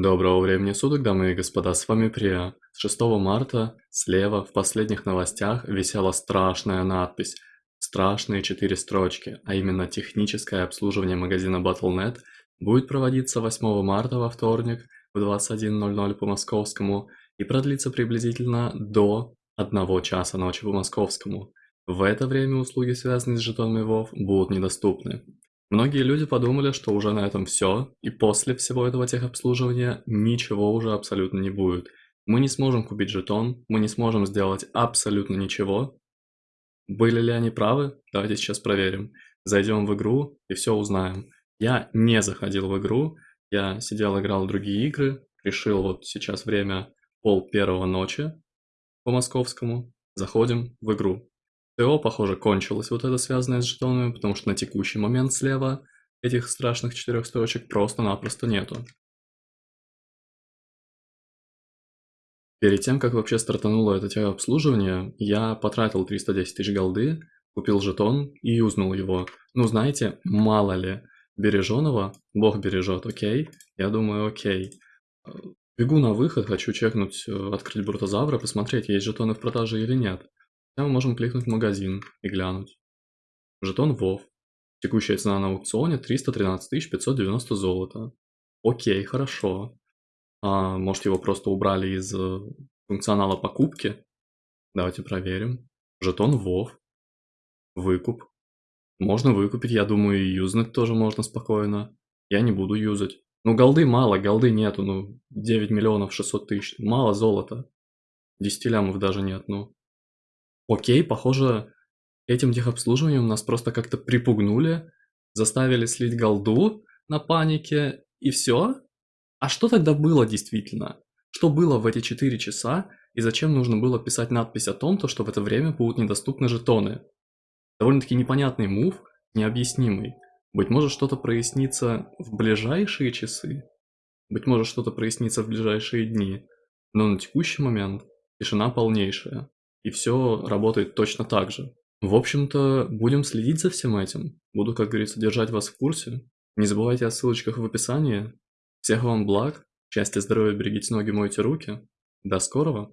Доброго времени суток, дамы и господа, с вами Прия. С 6 марта слева в последних новостях висела страшная надпись, страшные четыре строчки, а именно техническое обслуживание магазина Battle.net будет проводиться 8 марта во вторник в 21.00 по московскому и продлится приблизительно до 1 часа ночи по московскому. В это время услуги, связанные с жетонами WoW, будут недоступны. Многие люди подумали, что уже на этом все, и после всего этого техобслуживания ничего уже абсолютно не будет. Мы не сможем купить жетон, мы не сможем сделать абсолютно ничего. Были ли они правы? Давайте сейчас проверим. Зайдем в игру и все узнаем. Я не заходил в игру, я сидел играл в другие игры, решил вот сейчас время пол первого ночи по московскому, заходим в игру. ТО, похоже, кончилось вот это связанное с жетонами, потому что на текущий момент слева этих страшных четырех строчек просто-напросто нету. Перед тем, как вообще стартануло это обслуживание, я потратил 310 тысяч голды, купил жетон и юзнул его. Ну, знаете, мало ли, береженого, бог бережет, окей? Я думаю, окей. Бегу на выход, хочу чекнуть, э, открыть брутозавра, посмотреть, есть жетоны в продаже или нет. Мы можем кликнуть магазин и глянуть. Жетон WoW. Текущая цена на аукционе 313 590 золота. Окей, хорошо. А, может его просто убрали из э, функционала покупки? Давайте проверим. Жетон WoW. Выкуп. Можно выкупить, я думаю, и юзнуть тоже можно спокойно. Я не буду юзать. Ну, голды мало, голды нету, ну, 9 миллионов 600 тысяч. Мало золота. 10 лямов даже нет, ну. Окей, похоже, этим техобслуживанием нас просто как-то припугнули, заставили слить голду на панике, и все? А что тогда было действительно? Что было в эти 4 часа, и зачем нужно было писать надпись о том, то, что в это время будут недоступны жетоны? Довольно-таки непонятный мув, необъяснимый. Быть может, что-то прояснится в ближайшие часы? Быть может, что-то прояснится в ближайшие дни? Но на текущий момент тишина полнейшая и все работает точно так же. В общем-то, будем следить за всем этим. Буду, как говорится, держать вас в курсе. Не забывайте о ссылочках в описании. Всех вам благ, счастья, здоровья, берегите ноги, мойте руки. До скорого!